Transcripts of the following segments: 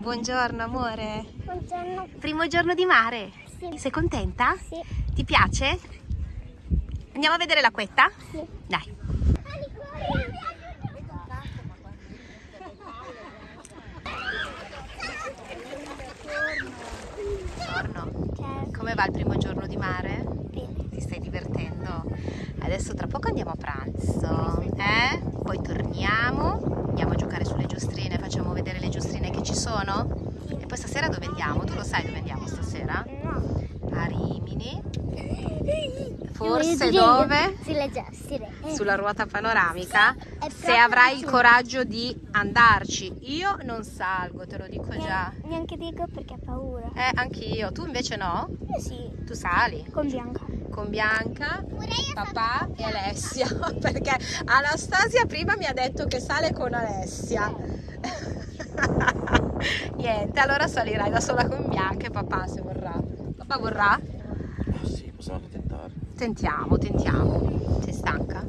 Buongiorno amore. Buongiorno. Primo giorno di mare. Sì. Sei contenta? Sì. Ti piace? Andiamo a vedere l'acquetta? Sì. Dai. Buongiorno. Come va il primo giorno di mare? Bene. Ti stai divertendo? Adesso tra poco andiamo a pranzo, eh? Poi torniamo, andiamo a giocare sulle giostrine, facciamo vedere le giostrine che ci sono? E poi stasera dove andiamo? Tu lo sai dove andiamo stasera? No. A Rimini. Forse dove? Sulle giostre. Sulla ruota panoramica. È Se avrai il coraggio di andarci. Io non salgo, te lo dico già. Neanche dico perché ho paura. Eh, anch'io. Tu invece no? Io sì. Tu sali. Con Bianca. con Bianca, papà e Alessia perché Anastasia prima mi ha detto che sale con Alessia niente allora salirai da sola con Bianca e papà se vorrà papà vorrà? Sì, possiamo tentare. tentiamo tentiamo sei stanca?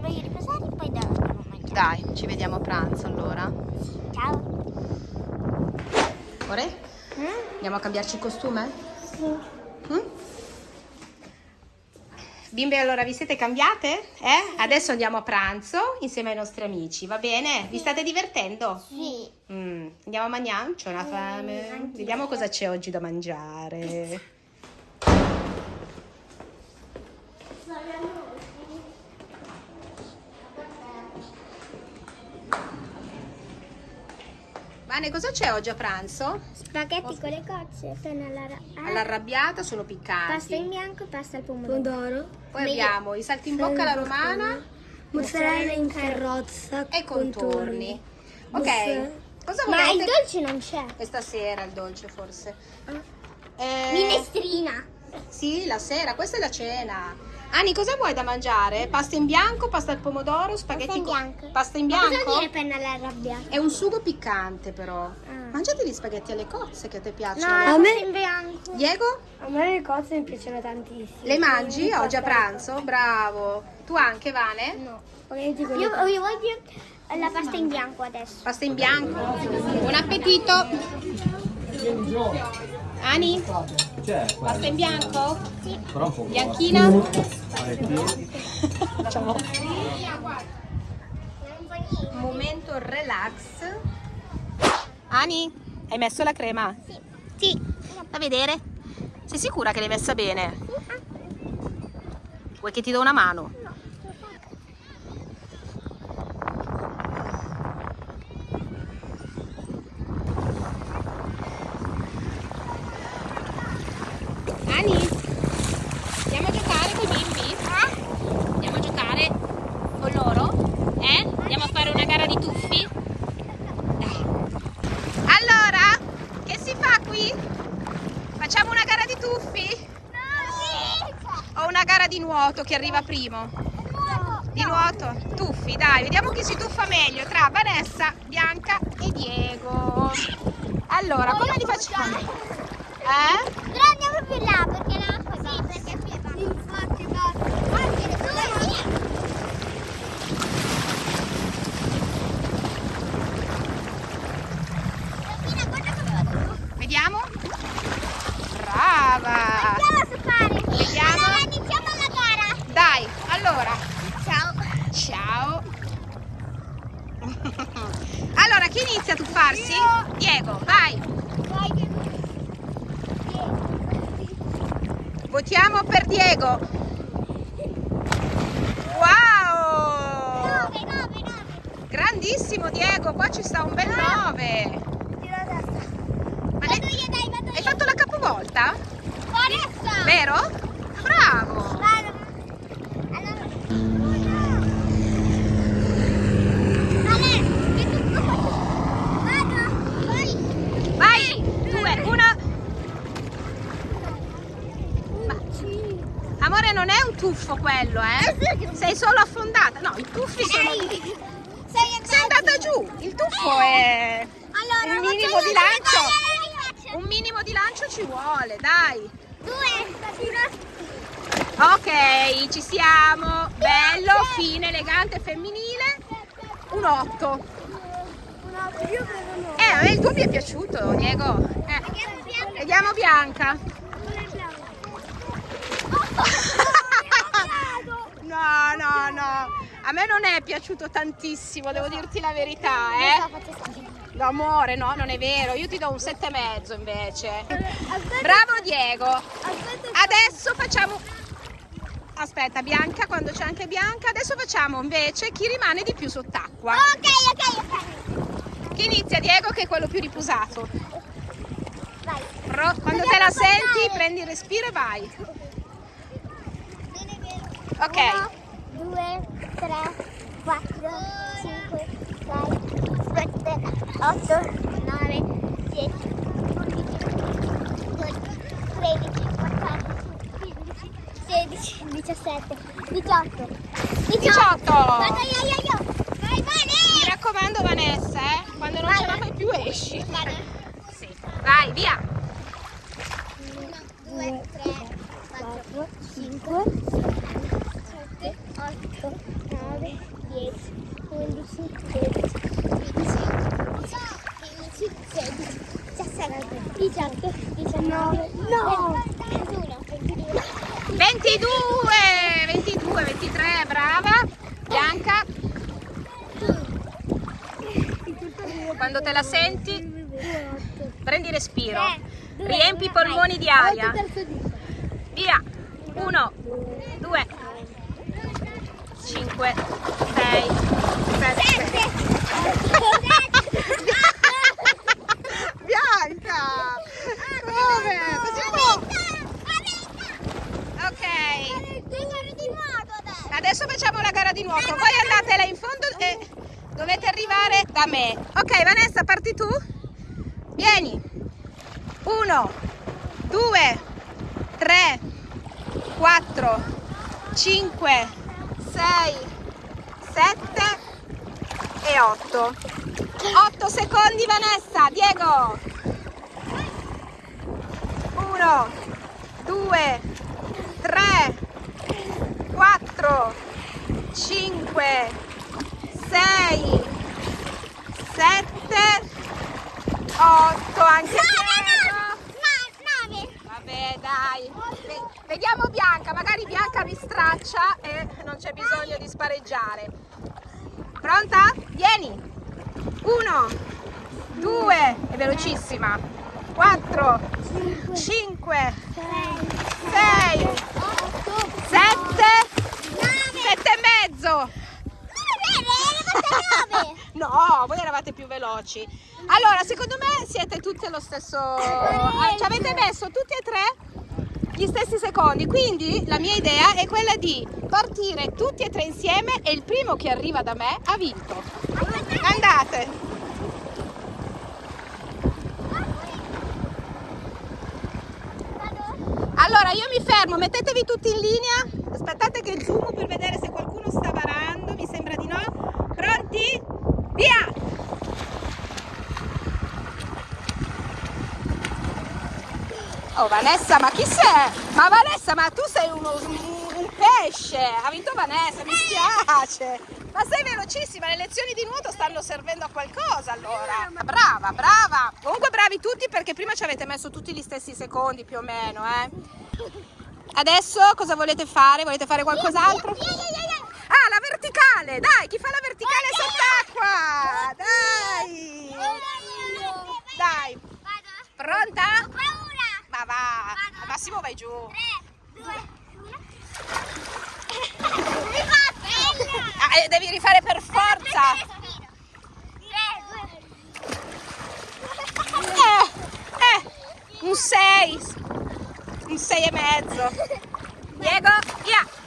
Voglio riposare e poi a mangiare. dai ci vediamo a pranzo allora Ciao. ore? andiamo a cambiarci il costume? Sì. Mm? Bimbe, allora vi siete cambiate? Eh? Adesso andiamo a pranzo insieme ai nostri amici, va bene? Vi state divertendo? Sì. Mm, Andiamo a mangiare? C'ho una fame. anch'io. Vediamo cosa c'è oggi da mangiare. Vane, cosa c'è oggi a pranzo? Spaghetti con le cozze, ra- All'arrabbiata sono pasta in piccanti. bianco e pasta al pomodoro. Poi abbiamo i salti in bocca alla romana Mozzarella in carrozza e contorni. Ok, Mozzarella. cosa Ma il dolce non c'è. Questa sera il dolce forse. Ah. Eh, Minestrina. Sì, la sera, questa è la cena. Ani, cosa vuoi da mangiare? Pasta in bianco, pasta al pomodoro, spaghetti in con- bianco. Pasta in Ma bianco? Cosa vuol dire penna all'arrabbiata? È un sugo piccante però. Ah. Mangiati gli spaghetti alle cozze che a te piacciono. No, a me in bianco. Diego? A me le cozze mi piacciono tantissimo. Le mangi oggi a pranzo? Bravo. Tu anche, Vane? No. Io, io voglio la pasta in bianco adesso. Pasta in bianco. Buon appetito. Ani? C'è? Pasta in bianco? Sì. Però un po' Bianchina? Facciamo un momento relax. Ani, hai messo la crema? Sì. Sì. Da vedere? Sei sicura che l'hai messa bene? Vuoi che ti do una mano? Ani, andiamo a giocare con i bimbi? Andiamo a giocare con loro? Eh? Andiamo a fare una gara di tuffi? Dai. Allora, che si fa qui? Facciamo una gara di tuffi? O una gara di nuoto chi arriva primo? Di nuoto? Tuffi, dai, vediamo chi si tuffa meglio tra Vanessa, Bianca e Diego. Allora, come li facciamo? Eh? Però andiamo più là perché l'acqua sì, perché qui è più forte Anche due Vediamo? Brava! Andiamo a fare. Vediamo. Allora iniziamo la gara. Dai, allora, Ciao. ciao. Allora, chi inizia a tuffarsi? Diego, vai. Votiamo per Diego. Wow! 9, 9, 9. Grandissimo Diego, qua ci sta un bel 9. Tiro a destra. Ma Vado ne- io, dai, vado hai io. fatto la capovolta? Forza. Vero? Bravo! Vado. Allora. Ale, che tu Vado. Vai. Vai! Due, uno. Ma, amore, non è un tuffo quello, eh? Sei solo affondata. No, i tuffi sono... Sei. Sei Sei andata giù. Il tuffo è... Allora, Un minimo di la lancio. Un minimo di lancio ci vuole, dai. Due. Ok, ci siamo. Bello, fine, elegante, femminile. Un 8. Un Io vedo no. Eh, il tuo mi è piaciuto, Diego. Eh, vediamo Bianca. No, no, no. A me non è piaciuto tantissimo, devo dirti la verità, eh. No, amore, no, non è vero. Io ti do un sette e mezzo invece. Bravo Diego. Adesso facciamo Aspetta, Bianca, quando c'è anche Bianca, adesso facciamo invece chi rimane di più sott'acqua. Ok, ok, ok. Chi inizia Diego che è quello più riposato. Vai. Quando te la senti, prendi il respiro e vai. Ok. 1, 2, 3, 4, 5, 6, 7, 8, 9, 10, 11, 12, 13, 14, 15, 16, 17, 18, 18. Vado io, io, io. Vai, Mi Vane. raccomando Vanessa, eh, quando non ce la fai più esci. Vado. Sì. Vai, via. 1, 2, 3, 4, 5, 7, 8, 9, 10, 11, 12, 15, 16, 17, 18, 19, no! 21, 22. 22, 22, 23, brava. Bianca, quando te la senti, prendi respiro. Riempi i polmoni di aria. Via. 1, 2, 5, 6, 7. Bianca! Come? Facciamo... Ok. Adesso facciamo la gara di nuoto. Voi andate là in fondo e dovete arrivare da me. Ok, Vanessa, parti tu? Vieni. Uno, due, tre, quattro, cinque, sei, sette e otto. Otto secondi, Vanessa. Diego. Uno, due, tre, quattro, cinque, sei, sette, otto, anche Piero. Vabbè, dai. Ve- Vediamo Bianca, magari Bianca vi straccia e non c'è bisogno di spareggiare. Pronta? Vieni. Uno, due, è velocissima. Quattro, cinque, sei, sette, sette e mezzo. No, voi eravate più veloci. Allora, secondo me siete tutti allo stesso... Ci avete messo tutti e tre gli stessi secondi. Quindi la mia idea è quella di partire tutti e tre insieme e il primo che arriva da me ha vinto. Andate. Allora, io mi fermo, mettetevi tutti in linea. Aspettate che zoom per vedere se qualcuno sta varando. Mi sembra di no. Pronti? Via! Oh Vanessa, ma chi sei? Ma Vanessa, ma tu sei uno, un, pesce! Ha vinto Vanessa, mi spiace! Ma sei velocissima, le lezioni di nuoto stanno servendo a qualcosa allora! Brava, brava! Comunque bravi tutti perché prima ci avete messo tutti gli stessi secondi più o meno, eh! Adesso cosa volete fare? Volete fare qualcos'altro? Ah, la verticale! Dai, chi fa la verticale sott'acqua? Dai! Dai! Pronta? Ma va! Al massimo vai giù! Ah, eh, devi rifare per forza! Eh, eh, un 6! Un 6 e mezzo! Diego, via!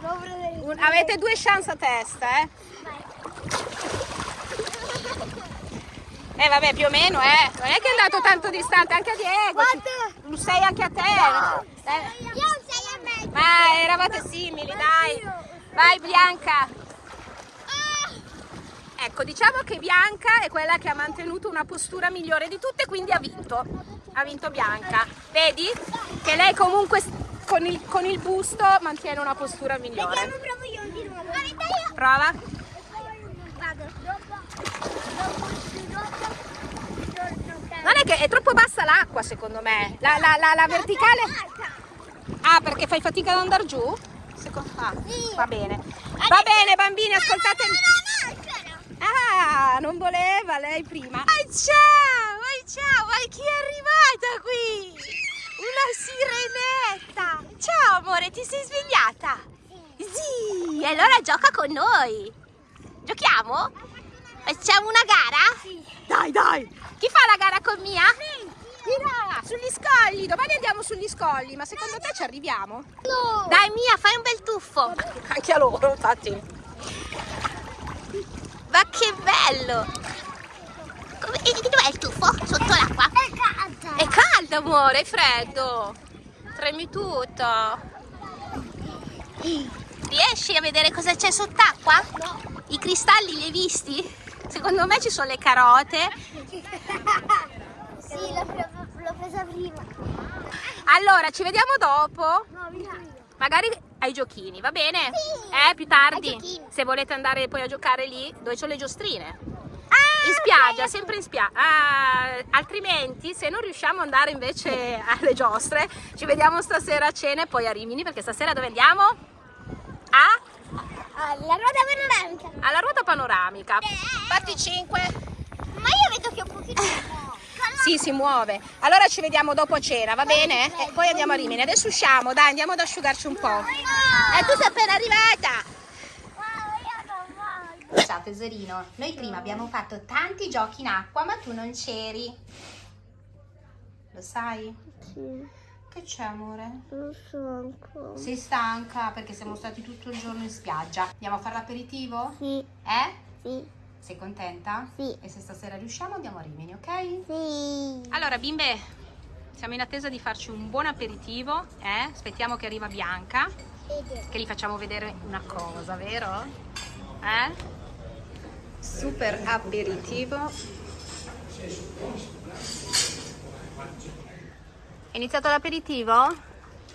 Un- avete due chance a testa, eh? Eh vabbè, più o meno, eh. Non è che è andato tanto distante, anche a Diego. ci- Un 6 anche a te. Eh, Ma eravate simili, dai. Vai Bianca. Ecco, diciamo che Bianca è quella che ha mantenuto una postura migliore di tutte, quindi ha vinto. Ha vinto Bianca. Vedi? Che lei comunque con il, con il busto mantiene una postura migliore. Prova. Vado. Non è che è troppo bassa l'acqua secondo me. La, la- la- la verticale. Ah, perché fai fatica ad andare giù? Secondo... Ah, va bene. Va bene bambini, ascoltatemi. Ah, non voleva lei prima. Ah, ciao, ah, ciao, ah, chi è arrivata qui? Una sirenetta. Ciao amore, ti sei svegliata? Sì, allora gioca con noi. Giochiamo? Facciamo una gara? Dai, dai. Chi fa la gara con Mia? Mira, sugli scogli. Domani andiamo sugli scogli, ma secondo te ci arriviamo? No. Dai Mia, fai un bel tuffo. Anche a loro, infatti. Ma che bello! Come, e dov'è il tuffo? Sotto l'acqua? È caldo amore, è freddo. Tremi tutto. Riesci a vedere cosa c'è sott'acqua? No. I cristalli li hai visti? Secondo me ci sono le carote. Sì, l'ho, presa prima. Allora, ci vediamo dopo. No. Magari ai giochini, va bene? Sì, Eh, più tardi. Se volete andare poi a giocare lì, dove sono le giostrine. Ah, In spiaggia, sempre in spiaggia. Ah, altrimenti, se non riusciamo ad andare invece alle giostre, ci vediamo stasera a cena e poi a Rimini, perché stasera dove andiamo? A? Alla ruota panoramica. Alla ruota panoramica. Eh. Parti 5. Ma io vedo che un pochino... Sì, si muove. Allora ci vediamo dopo a cena, va bene? E poi andiamo a Rimini. Adesso usciamo, dai, andiamo ad asciugarci un po'. E tu sei appena arrivata. Ciao tesorino, noi prima abbiamo fatto tanti giochi in acqua ma tu non c'eri. Lo sai? Sì, Che c'è amore? non so ancora. Sei stanca perché siamo stati tutto il giorno in spiaggia. Andiamo a fare l'aperitivo? Sì, Eh? sì, Sei contenta? Sì. E se stasera riusciamo andiamo a Rimini, ok? sì. Allora bimbe, siamo in attesa di farci un buon aperitivo, eh? Aspettiamo che arriva Bianca, che gli facciamo vedere una cosa, vero? Eh? Super aperitivo. È iniziato l'aperitivo?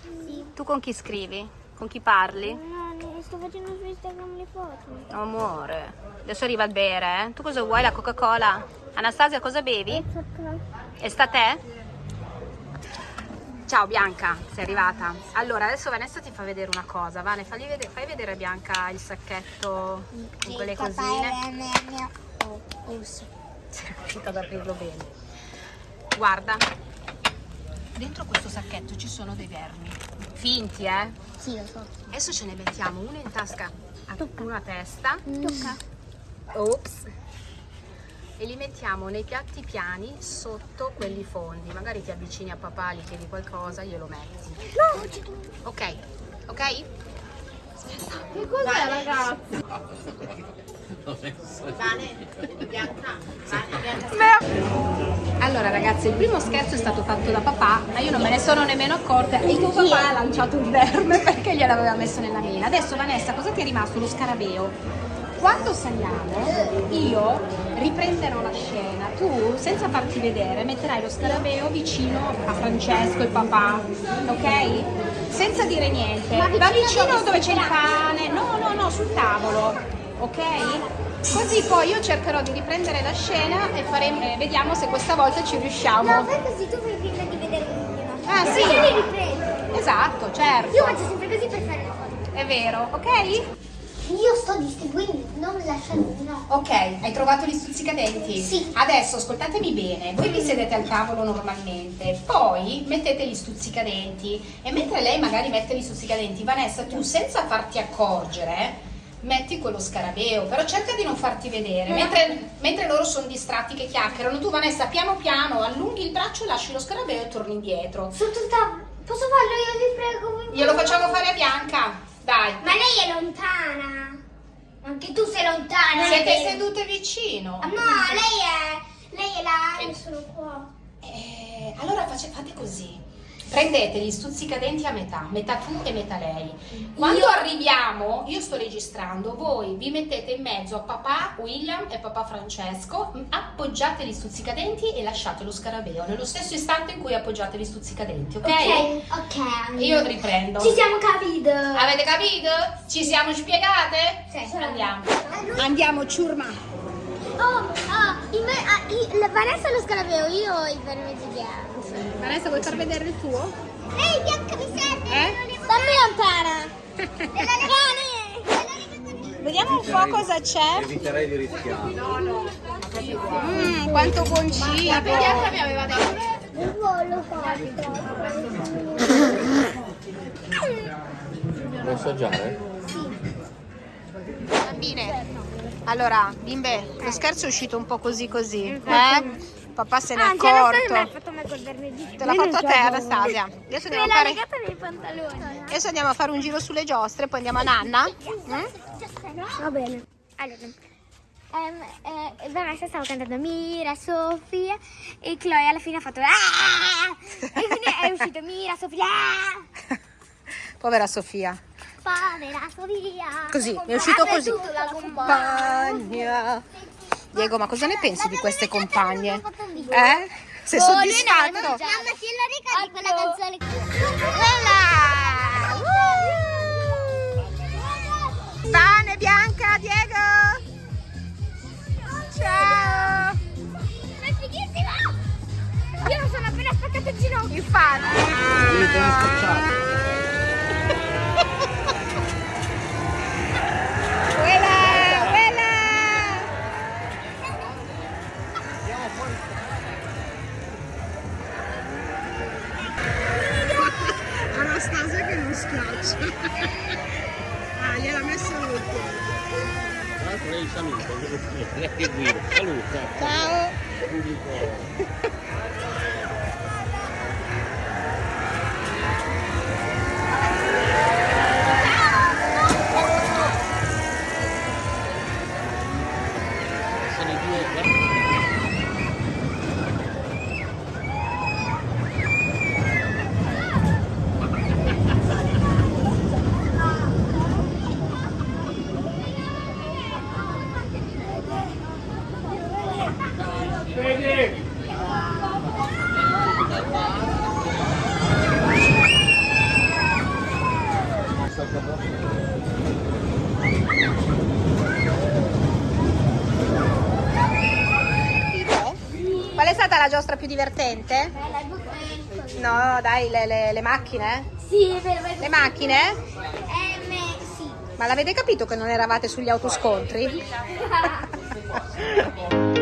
Sì. Tu con chi scrivi? Con chi parli? No, no, sto facendo su Instagram le foto. Amore, adesso arriva il bere, eh? Tu cosa vuoi? La Coca-Cola? Anastasia, cosa bevi? E sta a te? Ciao Bianca, sei arrivata. Allora, adesso Vanessa ti fa vedere una cosa. Vane, fagli vedere, fai vedere a Bianca il sacchetto con quelle cosine. Sei riuscita ad aprirlo bene. Guarda, dentro questo sacchetto ci sono dei vermi. Finti, eh? Sì, lo so. Adesso ce ne mettiamo uno in tasca a una testa. Tocca. Ops. E li mettiamo nei piatti piani sotto quelli fondi. Magari ti avvicini a papà, gli chiedi qualcosa, glielo metti. No, Ok? Ok? che cos'è ragazzi? Allora ragazzi, il primo scherzo è stato fatto da papà, ma io non me ne sono nemmeno accorta e tuo papà ha lanciato il verme perché gliel'aveva messo nella mina. Adesso Vanessa, cosa ti è rimasto? Lo scarabeo. Quando saliamo, io riprenderò la scena, tu senza farti vedere metterai lo scarabeo vicino a Francesco e papà, ok? Senza dire niente. Ma Va vicino vicino dove c'è il pane, no, no, no, sul tavolo, ok? Così poi io cercherò di riprendere la scena e faremo, eh, vediamo se questa volta ci riusciamo. No, fai così, tu fai finta di vedere il Ah, sì. Io li riprendo. Esatto, certo. Io faccio sempre così per fare le foto. È vero, ok? Io sto distribuendo, non lasciando, no. Ok, hai trovato gli stuzzicadenti? Sì. Adesso ascoltatemi bene, voi vi sedete al tavolo normalmente, poi mettete gli stuzzicadenti e mentre lei magari mette gli stuzzicadenti, Vanessa, tu senza farti accorgere metti quello scarabeo, però cerca di non farti vedere, mentre, mentre loro sono distratti che chiacchierano, tu Vanessa piano piano allunghi il braccio, lasci lo scarabeo e torni indietro. Sotto il tavolo. Posso farlo io, vi prego? Glielo facciamo fare a Bianca, dai. Ma lei è lontana. Anche tu sei lontana. Siete Lei- sedute vicino. Ah, No, lei è... Lei è là, io sono qua. Eh, allora face- fate così. Prendete gli stuzzicadenti a metà, metà tu e metà lei. Quando Io- arriviamo, io sto registrando, voi vi mettete in mezzo a papà William e papà Francesco, m- appoggiate gli stuzzicadenti e lasciate lo scarabeo nello stesso istante in cui appoggiate gli stuzzicadenti, ok? Ok, ok. Io riprendo. Ci siamo capiti. Avete capito? Ci siamo spiegate? Sì. Andiamo. Andiamo, ciurma. Oh, oh, me- ah, la Vanessa lo scalabeo io il vermeggio bianco. Vanessa, vuoi far vedere il tuo? Ehi, bianca mi serve! Eh? Dammi lontana! Vediamo un po' cosa c'è. Eviterei di rischiare. Mmm, quanto buon cibo. Il volo fatto. Vuoi assaggiare? Bambine, allora, bimbe, lo scherzo è uscito un po' così così, eh? Papà se n'è Anzi, Anastasia mi ha accorto. fatto me col vermeggio. Te l'ha fatto a te, Anastasia. Adesso andiamo a l'ha fare, adesso andiamo a fare un giro sulle giostre, poi andiamo a Nanna. Mm? Va bene. Allora, ehm, eh, Vanessa stava cantando Mira, Sofia e Chloe alla fine ha fatto "Ah!" e quindi è uscito Mira, Sofia! Povera Sofia. povera Sofia. Così, è uscito così. compagna. Diego, ma cosa ne pensi di queste compagne? Eh? Sei Oh, soddisfatto? Mamma, se lo ricordi quella canzone? Pane Bianca, Diego! Ciao! È fighissima! Io non sono appena spaccato il ginocchio. Infatti! Quella, Qual è stata la giostra più divertente? No, dai, le, le- le macchine? Sì, Le macchine? Ehm, sì. Ma l'avete capito che non eravate sugli autoscontri?